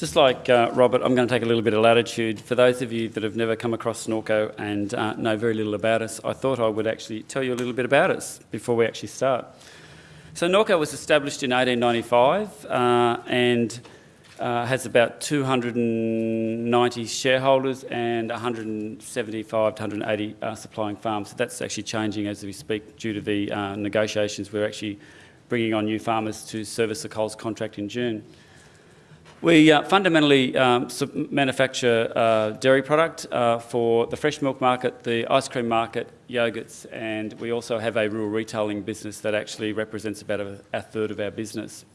Just like uh, Robert, I'm going to take a little bit of latitude. For those of you that have never come across Norco and uh, know very little about us, I thought I would actually tell you a little bit about us before we actually start. So Norco was established in 1895 uh, and uh, has about 290 shareholders and 175 to 180 uh, supplying farms. So that's actually changing as we speak due to the uh, negotiations. We're actually bringing on new farmers to service the Coles contract in June. We uh, fundamentally um, manufacture uh, dairy product uh, for the fresh milk market, the ice cream market, yogurts, and we also have a rural retailing business that actually represents about a, a third of our business.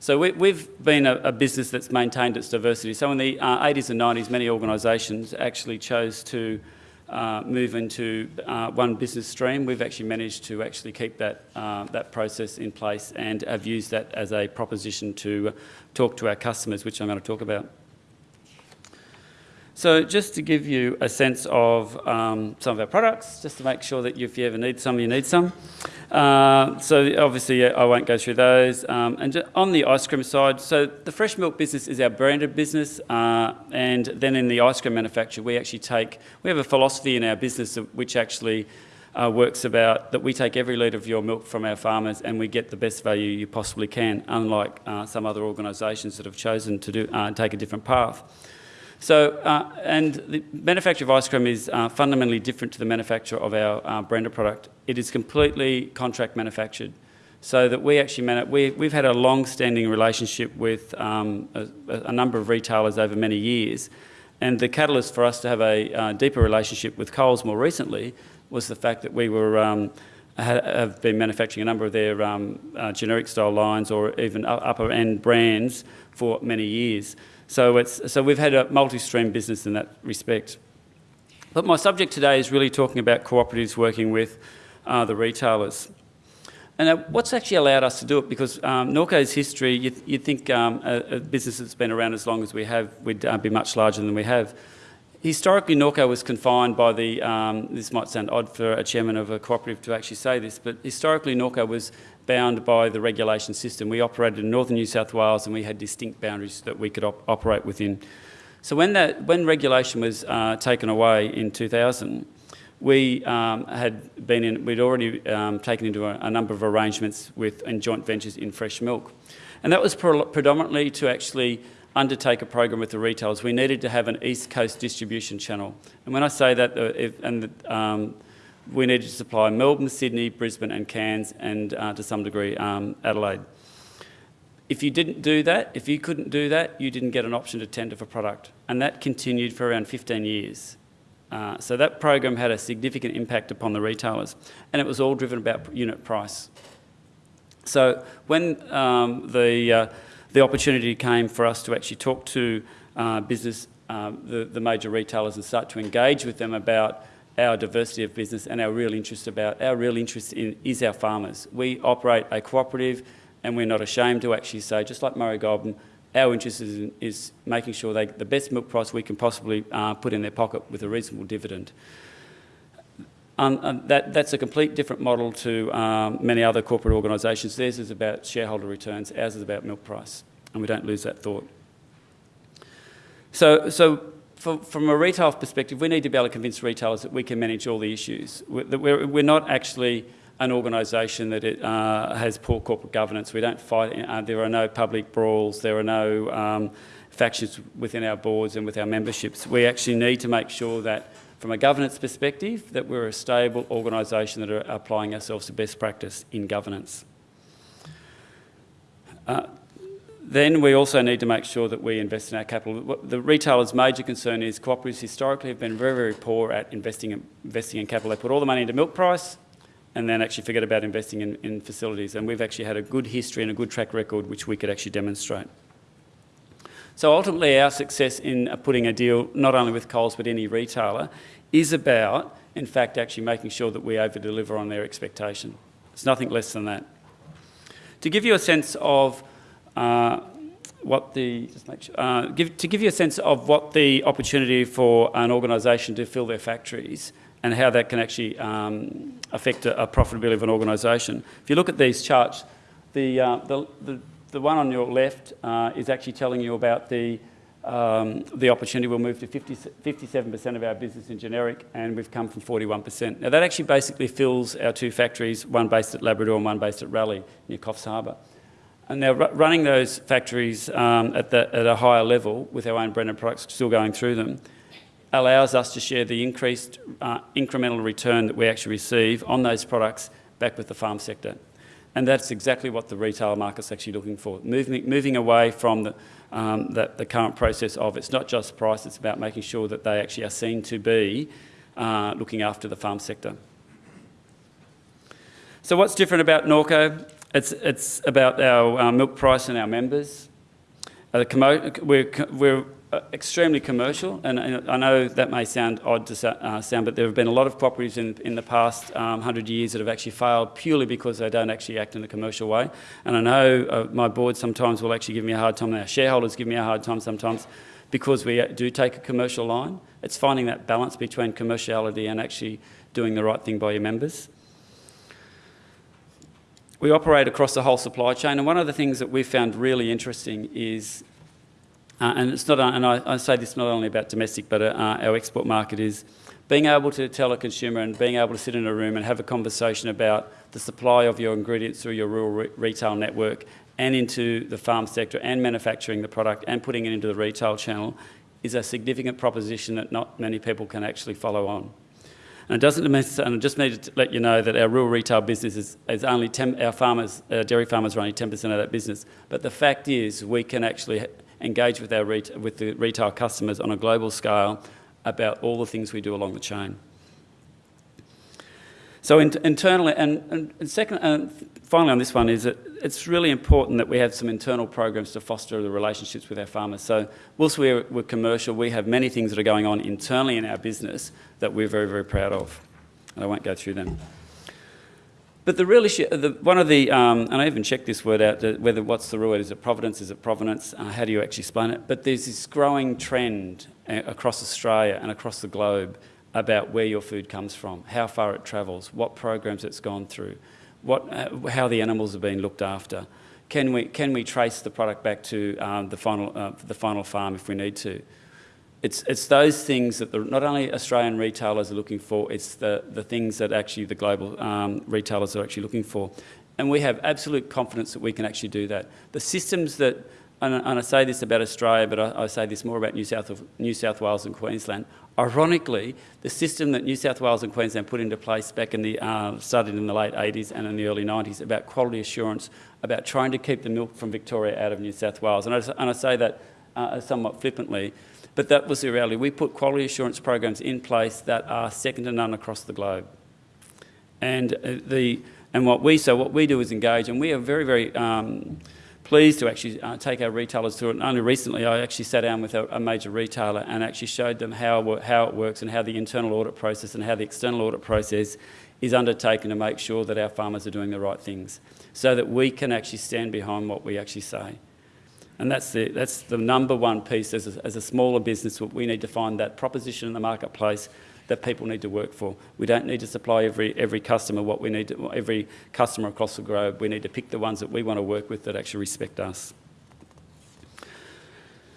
So we, have been a, a, business that's maintained its diversity. So in the 80s uh, and 90s, many organisations actually chose to uh, move into uh, one business stream. We've actually managed to actually keep that, uh, that process in place and have used that as a proposition to talk to our customers, which I'm going to talk about. So just to give you a sense of um, some of our products, just to make sure that if you ever need some, you need some. Uh, so obviously I won't go through those. Um, and on the ice cream side, so the fresh milk business is our branded business, uh, and then in the ice cream manufacture, we actually take, we have a philosophy in our business which actually uh, works about that we take every litre of your milk from our farmers and we get the best value you possibly can, unlike uh, some other organisations that have chosen to do, uh, take a different path. So, uh, and the manufacture of ice cream is uh, fundamentally different to the manufacture of our uh, branded product. It is completely contract manufactured. So that we actually, we, we've had a long-standing relationship with um, a, a, number of retailers over many years. And the catalyst for us to have a uh, deeper relationship with Coles more recently was the fact that we were um, have been manufacturing a number of their um, uh, generic style lines or even upper end brands for many years. So, it's, so we've had a multi-stream business in that respect. But my subject today is really talking about cooperatives working with uh, the retailers. And uh, what's actually allowed us to do it, because um, Norco's history, you'd, you'd think um, a, a, business that's been around as long as we have would uh, be much larger than we have. Historically, Norco was confined by the, um, this might sound odd for a chairman of a cooperative to actually say this, but historically Norco was bound by the regulation system. We operated in northern New South Wales and we had distinct boundaries that we could op operate within. So when, that, when regulation was uh, taken away in 2000, we um, had been in, we'd already um, taken into a, a, number of arrangements with and joint ventures in fresh milk. And that was pre predominantly to actually undertake a program with the retailers. We needed to have an East Coast distribution channel. And when I say that, uh, if, and the, um, we needed to supply Melbourne, Sydney, Brisbane and Cairns and uh, to some degree um, Adelaide. If you didn't do that, if you couldn't do that, you didn't get an option to tender for product. And that continued for around 15 years. Uh, so that program had a significant impact upon the retailers and it was all driven about unit price. So when um, the, uh, the opportunity came for us to actually talk to uh, business, uh, the, the major retailers and start to engage with them about our diversity of business and our real interest about, our real interest in is our farmers. We operate a cooperative and we're not ashamed to actually say, just like Murray Goulburn, our interest is, in, is making sure they the best milk price we can possibly uh, put in their pocket with a reasonable dividend. Um, that, that's a complete different model to um, many other corporate organisations. Theirs is about shareholder returns, ours is about milk price, and we don't lose that thought. So, so for, from a retail perspective, we need to be able to convince retailers that we can manage all the issues. We're, we're not actually an organisation that it, uh, has poor corporate governance. We don't fight, uh, there are no public brawls, there are no um, factions within our boards and with our memberships. We actually need to make sure that from a governance perspective, that we're a stable organisation that are applying ourselves to best practice in governance. Uh, then we also need to make sure that we invest in our capital. The retailer's major concern is cooperatives historically have been very, very poor at investing in, investing in capital. They put all the money into milk price and then actually forget about investing in, in facilities. And we've actually had a good history and a good track record which we could actually demonstrate. So ultimately our success in putting a deal, not only with Coles but any retailer, is about, in fact, actually making sure that we over-deliver on their expectation. It's nothing less than that. To give you a sense of what the sure, uh, give, to give you a sense of what the opportunity for an organisation to fill their factories and how that can actually um, affect a, a, profitability of an organisation. If you look at these charts, the, uh, the, the, the, one on your left uh, is actually telling you about the um, the opportunity will move to 50, 57% of our business in generic, and we've come from 41%. Now, that actually basically fills our two factories, one based at Labrador and one based at Raleigh near Coffs Harbour. And now, running those factories um, at, the, at a higher level with our own branded products still going through them allows us to share the increased uh, incremental return that we actually receive on those products back with the farm sector. And that's exactly what the retail market's actually looking for, moving, moving away from the, um, the, the, current process of it's not just price, it's about making sure that they actually are seen to be uh, looking after the farm sector. So what's different about Norco? It's, it's about our uh, milk price and our members. Uh, we're, we're uh, extremely commercial, and, I know that may sound odd to uh, sound, but there have been a lot of cooperatives in, in the past um, 100 years that have actually failed purely because they don't actually act in a commercial way. And I know uh, my board sometimes will actually give me a hard time, and our shareholders give me a hard time sometimes because we do take a commercial line. It's finding that balance between commerciality and actually doing the right thing by your members. We operate across the whole supply chain, and one of the things that we've found really interesting is uh, and it's not, and I, I, say this not only about domestic, but uh, our export market is being able to tell a consumer and being able to sit in a room and have a conversation about the supply of your ingredients through your rural re retail network and into the farm sector and manufacturing the product and putting it into the retail channel is a significant proposition that not many people can actually follow on. And it doesn't, and I just need to let you know that our rural retail business is, is only 10, our farmers, our dairy farmers are only 10% of that business. But the fact is we can actually engage with, our with the retail customers on a global scale about all the things we do along the chain. So in, internally, and, and, and second, and finally on this one is that it's really important that we have some internal programs to foster the relationships with our farmers. So whilst we're, we're commercial, we have many things that are going on internally in our business that we're very, very proud of. And I won't go through them. But the real issue, the, one of the, um, and I even checked this word out, whether what's the real word, is it providence, is it provenance, uh, how do you actually explain it? But there's this growing trend uh, across Australia and across the globe about where your food comes from, how far it travels, what programs it's gone through, what, uh, how the animals have been looked after. Can we, can we trace the product back to um, the, final, uh, the final farm if we need to? it's, it's those things that the, not only Australian retailers are looking for, it's the, the things that actually the global um, retailers are actually looking for. And we have absolute confidence that we can actually do that. The systems that, and, and I say this about Australia, but I, I, say this more about New South, New South Wales and Queensland. Ironically, the system that New South Wales and Queensland put into place back in the, uh, started in the late 80s and in the early 90s about quality assurance, about trying to keep the milk from Victoria out of New South Wales. And I, and I say that uh, somewhat flippantly but that was the reality. We put quality assurance programs in place that are second to none across the globe. And uh, the and what we so what we do is engage, and we are very very um, pleased to actually uh, take our retailers through it. And only recently, I actually sat down with a, a, major retailer and actually showed them how how it works and how the internal audit process and how the external audit process is undertaken to make sure that our farmers are doing the right things, so that we can actually stand behind what we actually say. And that's the, that's the number one piece as a, as a smaller business. We need to find that proposition in the marketplace that people need to work for. We don't need to supply every, every customer what we need to, every customer across the globe. We need to pick the ones that we want to work with that actually respect us.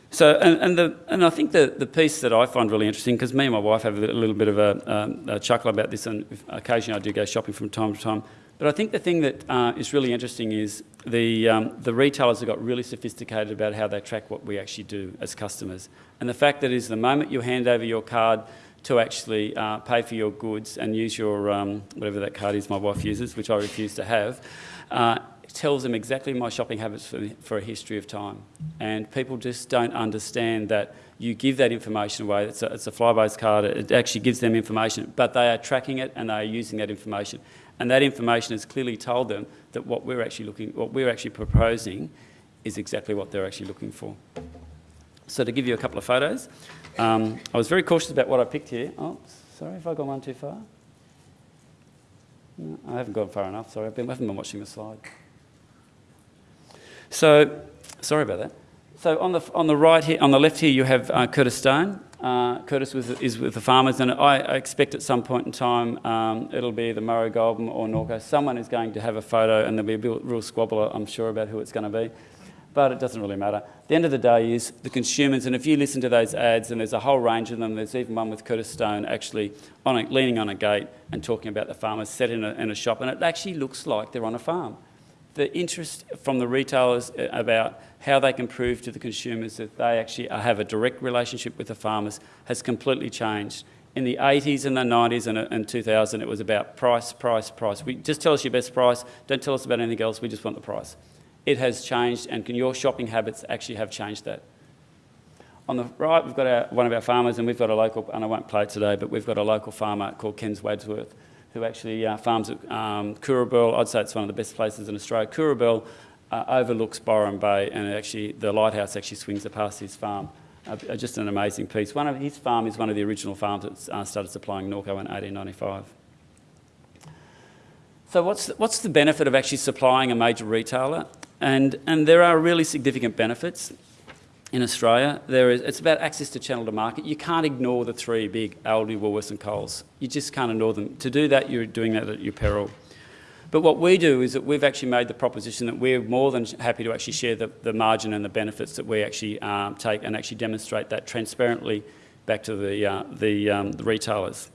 So, and, and, the, and I think the, the piece that I find really interesting, because me and my wife have a little bit of a, um, a chuckle about this, and occasionally I do go shopping from time to time. But I think the thing that uh, is really interesting is the, um, the retailers have got really sophisticated about how they track what we actually do as customers. And the fact that is the moment you hand over your card to actually uh, pay for your goods and use your, um, whatever that card is my wife uses, which I refuse to have, uh, tells them exactly my shopping habits for, for a history of time. And people just don't understand that you give that information away. It's a, it's a Flybuys card. It actually gives them information, but they are tracking it and they are using that information. And that information has clearly told them that what we're actually looking, what we're actually proposing is exactly what they're actually looking for. So to give you a couple of photos, um, I was very cautious about what I picked here. Oh, sorry, if I gone one too far? No, I haven't gone far enough, sorry, I've been, I haven't been watching the slide. So, sorry about that. So on the, on the right here, on the left here, you have uh, Curtis Stone. Uh, Curtis was, is with the farmers, and I, expect at some point in time um, it'll be the Murray Goulburn or Norco. Someone is going to have a photo, and there'll be a real squabble, I'm sure, about who it's going to be. But it doesn't really matter. The end of the day is the consumers, and if you listen to those ads, and there's a whole range of them, there's even one with Curtis Stone actually on a, leaning on a gate and talking about the farmers set in a, in a shop, and it actually looks like they're on a farm. The interest from the retailers uh, about how they can prove to the consumers that they actually have a direct relationship with the farmers has completely changed. In the 80s and the 90s and, and 2000, it was about price, price, price. We just tell us your best price. Don't tell us about anything else. We just want the price it has changed and can your shopping habits actually have changed that. On the right, we've got our, one of our farmers, and we've got a local, and I won't play it today, but we've got a local farmer called Ken's Wadsworth, who actually uh, farms at um, I'd say it's one of the best places in Australia. Coorabell uh, overlooks Byron Bay, and actually the lighthouse actually swings past his farm. Uh, uh, just an amazing piece. One of his farm is one of the original farms that uh, started supplying Norco in 1895. So what's the, what's the benefit of actually supplying a major retailer? And, and there are really significant benefits in Australia. There is, it's about access to channel to market. You can't ignore the three big Aldi, Woolworths and Coles. You just can't ignore them. To do that, you're doing that at your peril. But what we do is that we've actually made the proposition that we're more than happy to actually share the, the margin and the benefits that we actually um, take and actually demonstrate that transparently back to the, uh, the, um, the retailers.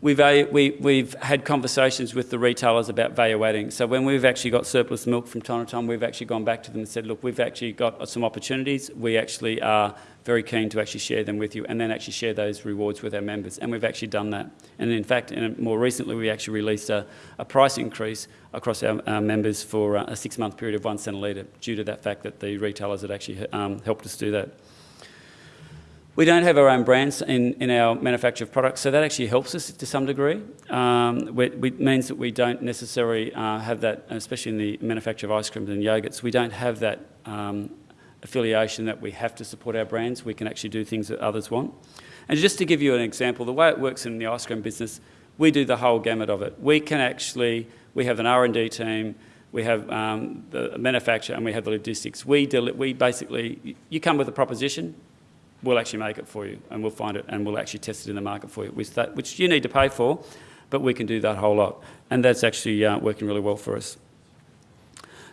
We've, we, we've had conversations with the retailers about value adding. So when we've actually got surplus milk from time to time, we've actually gone back to them and said, look, we've actually got some opportunities. We actually are very keen to actually share them with you and then actually share those rewards with our members. And we've actually done that. And in fact, more recently, we actually released a, a price increase across our, our members for a six-month period of one cent a litre due to that fact that the retailers had actually um, helped us do that. We don't have our own brands in, in our manufacture of products, so that actually helps us to some degree. Um, it means that we don't necessarily uh, have that, especially in the manufacture of ice creams and yogurts, we don't have that um, affiliation that we have to support our brands. We can actually do things that others want. And just to give you an example, the way it works in the ice cream business, we do the whole gamut of it. We can actually, we have an R&D team, we have um, the manufacture and we have the logistics. We, we basically, you come with a proposition, we'll actually make it for you and we'll find it and we'll actually test it in the market for you, which, that, which you need to pay for, but we can do that whole lot. And that's actually uh, working really well for us.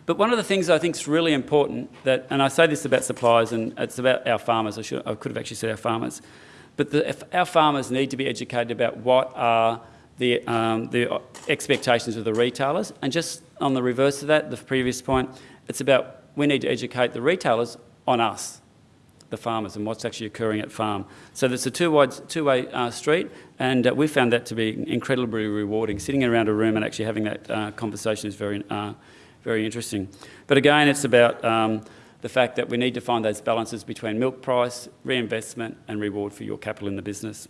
But one of the things I think is really important that, and I say this about suppliers and it's about our farmers, I, should, I could have actually said our farmers, but the, our farmers need to be educated about what are the, um, the expectations of the retailers. And just on the reverse of that, the previous point, it's about we need to educate the retailers on us the farmers and what's actually occurring at farm. So it's a two-way two uh, street, and uh, we found that to be incredibly rewarding. Sitting around a room and actually having that uh, conversation is very, uh, very interesting. But again, it's about um, the fact that we need to find those balances between milk price, reinvestment, and reward for your capital in the business.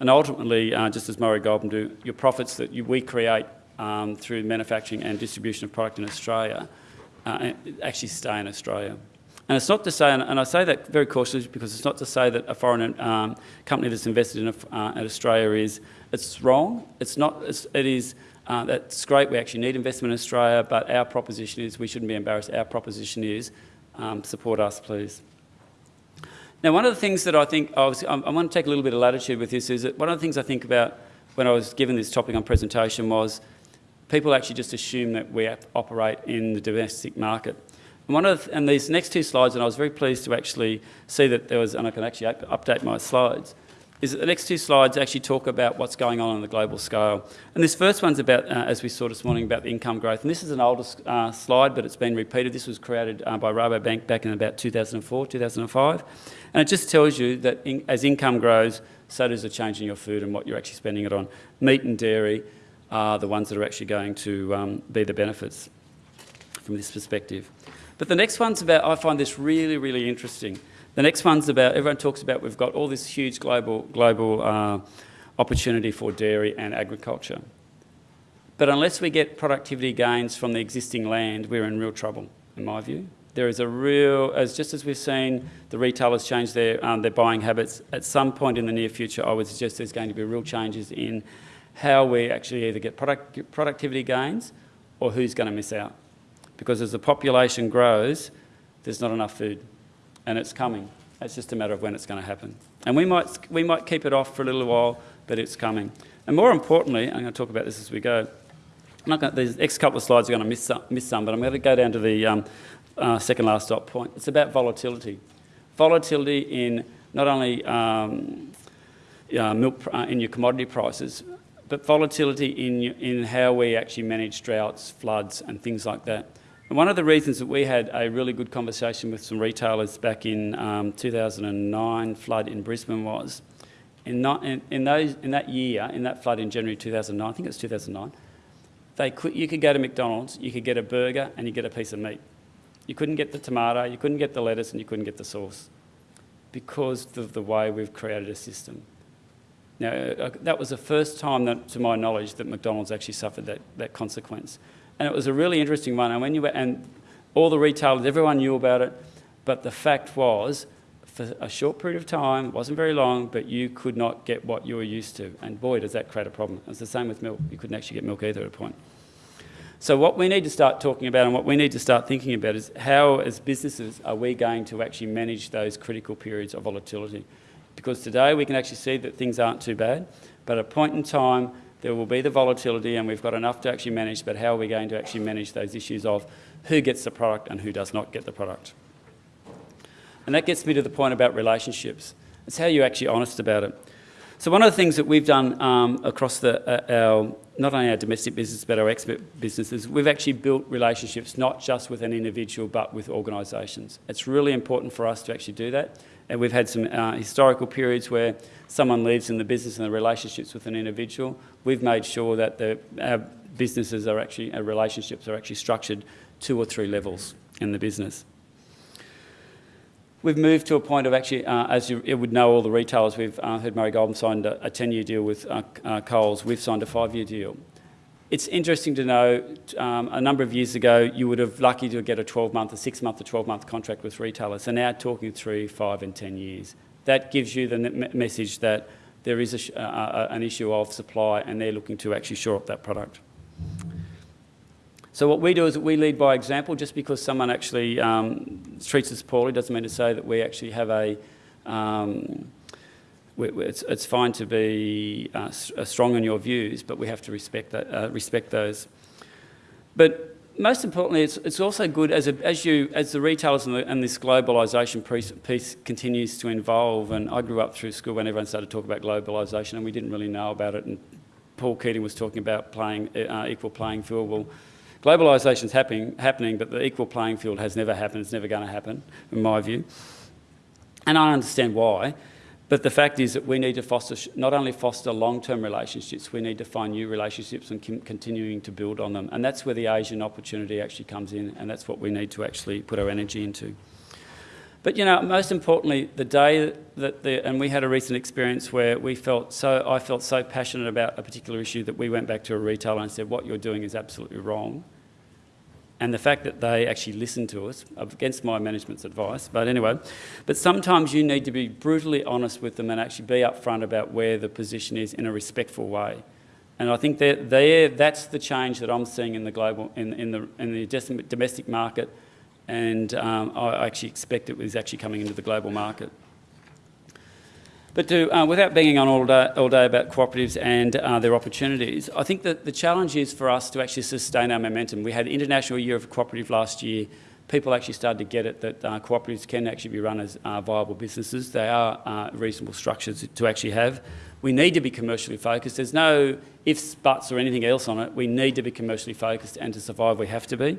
And ultimately, uh, just as Murray Goulburn do, your profits that you, we create um, through manufacturing and distribution of product in Australia uh, actually stay in Australia. And it's not to say, and I say that very cautiously because it's not to say that a foreign um, company that's invested in, a, uh, in Australia is, it's wrong. It's not, it's, it is, uh, that's great, we actually need investment in Australia, but our proposition is, we shouldn't be embarrassed, our proposition is, um, support us please. Now one of the things that I think, I, was, I, I want to take a little bit of latitude with this, is that one of the things I think about when I was given this topic on presentation was, people actually just assume that we operate in the domestic market. And one of the, and these next two slides, and I was very pleased to actually see that there was, and I can actually up, update my slides, is that the next two slides actually talk about what's going on on the global scale. And this first one's about, uh, as we saw this morning, about the income growth. And this is an older uh, slide, but it's been repeated. This was created uh, by Rabobank back in about 2004, 2005. And it just tells you that in, as income grows, so does the change in your food and what you're actually spending it on. Meat and dairy are the ones that are actually going to um, be the benefits from this perspective. But the next one's about, I find this really, really interesting. The next one's about, everyone talks about we've got all this huge global, global uh, opportunity for dairy and agriculture. But unless we get productivity gains from the existing land, we're in real trouble, in my view. There is a real, as just as we've seen the retailers change their, um, their buying habits, at some point in the near future, I would suggest there's going to be real changes in how we actually either get product, productivity gains or who's going to miss out because as the population grows, there's not enough food, and it's coming. It's just a matter of when it's going to happen. And we might, we might keep it off for a little while, but it's coming. And more importantly, I'm going to talk about this as we go. I'm not going to, these next couple of slides are going to miss some, miss some but I'm going to go down to the, um, uh, second last dot point. It's about volatility. Volatility in not only um, uh, milk uh, in your commodity prices, but volatility in, in how we actually manage droughts, floods and things like that. And one of the reasons that we had a really good conversation with some retailers back in um, 2009 flood in Brisbane was, in, not, in, in, those, in that year, in that flood in January 2009, I think it was 2009, they could, you could go to McDonald's, you could get a burger and you get a piece of meat. You couldn't get the tomato, you couldn't get the lettuce and you couldn't get the sauce because of the way we've created a system. Now, uh, that was the first time, that, to my knowledge, that McDonald's actually suffered that, that consequence. And it was a really interesting one. And, when you were, and all the retailers, everyone knew about it. But the fact was, for a short period of time, it wasn't very long, but you could not get what you were used to. And boy, does that create a problem. It's the same with milk. You couldn't actually get milk either at a point. So what we need to start talking about and what we need to start thinking about is how, as businesses, are we going to actually manage those critical periods of volatility? Because today we can actually see that things aren't too bad, but at a point in time, there will be the volatility and we've got enough to actually manage, but how are we going to actually manage those issues of who gets the product and who does not get the product? And that gets me to the point about relationships. It's how you're actually honest about it. So one of the things that we've done um, across the, uh, our, not only our domestic business but our expert businesses, we've actually built relationships not just with an individual but with organisations. It's really important for us to actually do that. And we've had some uh, historical periods where someone leaves in the business and the relationships with an individual. We've made sure that the, our businesses are actually, our relationships are actually structured two or three levels in the business. We've moved to a point of actually, uh, as you, would know, all the retailers, we've uh, heard Murray Goulburn signed a 10-year deal with uh, uh, Coles. We've signed a five-year deal. It's interesting to know, um, a number of years ago, you would have lucky to get a 12-month, a six-month, or 12-month contract with retailers. So now talking three, five, and 10 years. That gives you the message that there is a, uh, an issue of supply and they're looking to actually shore up that product. So what we do is we lead by example. Just because someone actually um, treats us poorly doesn't mean to say that we actually have a um, it's, it's fine to be uh, uh, strong in your views, but we have to respect, that, uh, respect those. But most importantly, it's, it's also good as, a, as, you, as the retailers and, the, and this globalisation piece, piece, continues to evolve. And I grew up through school when everyone started talking about globalisation, and we didn't really know about it. And Paul Keating was talking about playing, uh, equal playing field. Well, globalisation is happening, happening, but the equal playing field has never happened. It's never going to happen, in my view. And I understand why. But the fact is that we need to foster, not only foster long-term relationships, we need to find new relationships and continuing to build on them. And that's where the Asian opportunity actually comes in, and that's what we need to actually put our energy into. But you know, most importantly, the day that the, and we had a recent experience where we felt so, I felt so passionate about a particular issue that we went back to a retailer and said, what you're doing is absolutely wrong and the fact that they actually listen to us against my management's advice. But anyway, but sometimes you need to be brutally honest with them and actually be upfront about where the position is in a respectful way. And I think that that's the change that I'm seeing in the global, in, in the in the domestic market, and um, I actually expect it was actually coming into the global market. But uh, without banging on all day, all day about cooperatives and uh, their opportunities, I think that the challenge is for us to actually sustain our momentum. We had International Year of Cooperative last year. People actually started to get it that uh, cooperatives can actually be run as uh, viable businesses. They are uh, reasonable structures to actually have. We need to be commercially focused. There's no ifs, buts or anything else on it. We need to be commercially focused and to survive we have to be.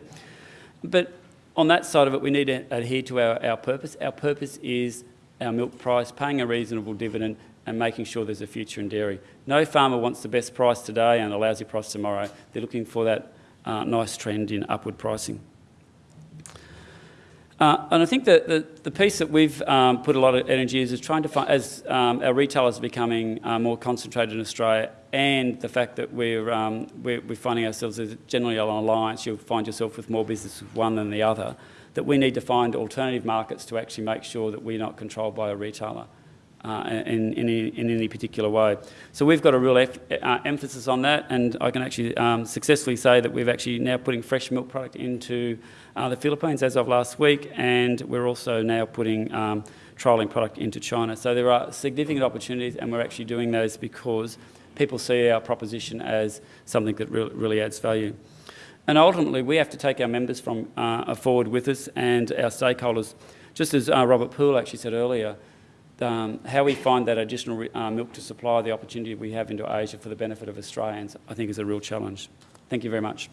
But on that side of it, we need to adhere to our, our purpose. Our purpose is our milk price, paying a reasonable dividend and making sure there's a future in dairy. No farmer wants the best price today and a lousy price tomorrow. They're looking for that uh, nice trend in upward pricing. Uh, and I think that the, the piece that we've um, put a lot of energy is, is trying to find, as um, our retailers are becoming uh, more concentrated in Australia and the fact that we're, um, we're, we're, finding ourselves as generally an alliance, you'll find yourself with more business with one than the other that we need to find alternative markets to actually make sure that we're not controlled by a retailer uh, in, in, in, any particular way. So we've got a real uh, emphasis on that and I can actually um, successfully say that we've actually now putting fresh milk product into uh, the Philippines as of last week and we're also now putting um, trialling product into China. So there are significant opportunities and we're actually doing those because people see our proposition as something that re really adds value. And ultimately, we have to take our members from uh, forward with us and our stakeholders. Just as uh, Robert Poole actually said earlier, um, how we find that additional uh, milk to supply the opportunity we have into Asia for the benefit of Australians, I think is a real challenge. Thank you very much.